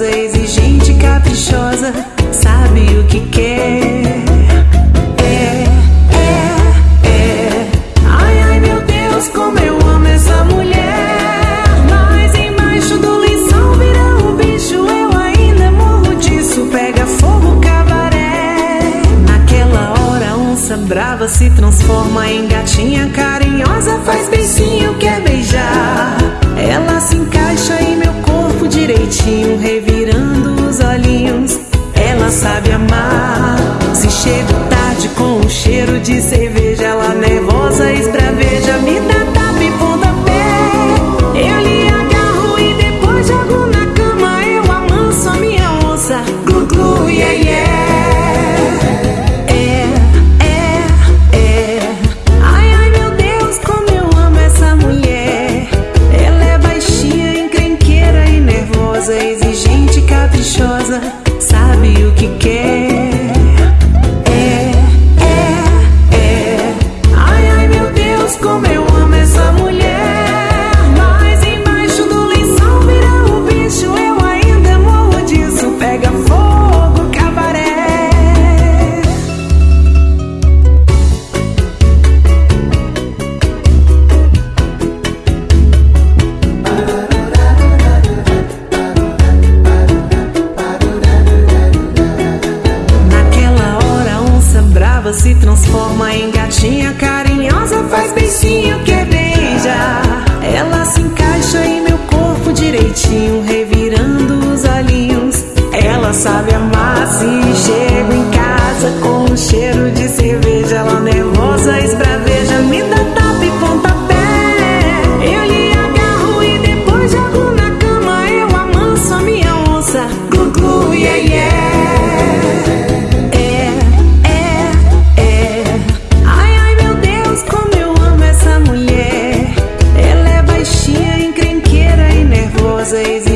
exigente, caprichosa, sabe o que quer. É, é, é. Ai, ai, meu Deus, como eu amo essa mulher. Mas embaixo do lençol vira um bicho, eu ainda morro disso. Pega fogo, cabaré. Naquela hora, onça brava se transforma em gatinha carinhosa, faz beicinho, quer beijar. Ela se encaixa jeitinho, revirando os olhinhos. Ela sabe amar. Se chego tarde com o cheiro de cerveja. sabe o que quer. Mamãe gatinha carinhosa faz beicinho que easy.